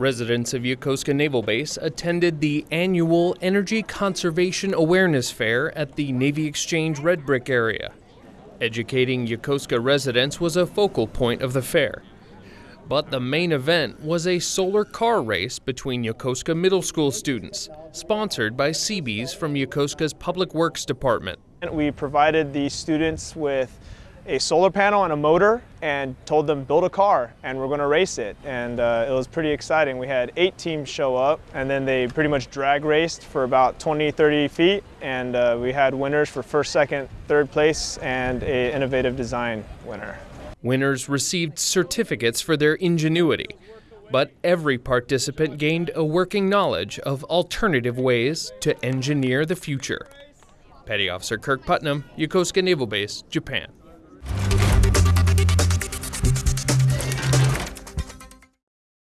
Residents of Yokosuka Naval Base attended the annual Energy Conservation Awareness Fair at the Navy Exchange Red Brick area. Educating Yokosuka residents was a focal point of the fair. But the main event was a solar car race between Yokosuka Middle School students, sponsored by Seabees from Yokosuka's Public Works Department. We provided the students with a solar panel and a motor and told them build a car and we're going to race it. And uh, it was pretty exciting. We had eight teams show up and then they pretty much drag raced for about 20 30 feet. And uh, we had winners for first second third place and a innovative design winner. Winners received certificates for their ingenuity but every participant gained a working knowledge of alternative ways to engineer the future. Petty Officer Kirk Putnam, Yokosuka Naval Base, Japan.